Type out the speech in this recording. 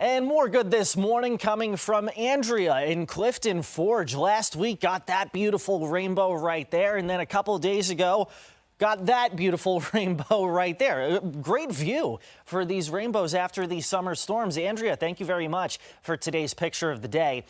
And more good this morning coming from Andrea in Clifton Forge. Last week got that beautiful rainbow right there. And then a couple days ago, got that beautiful rainbow right there. Uh, great view for these rainbows after these summer storms. Andrea, thank you very much for today's picture of the day.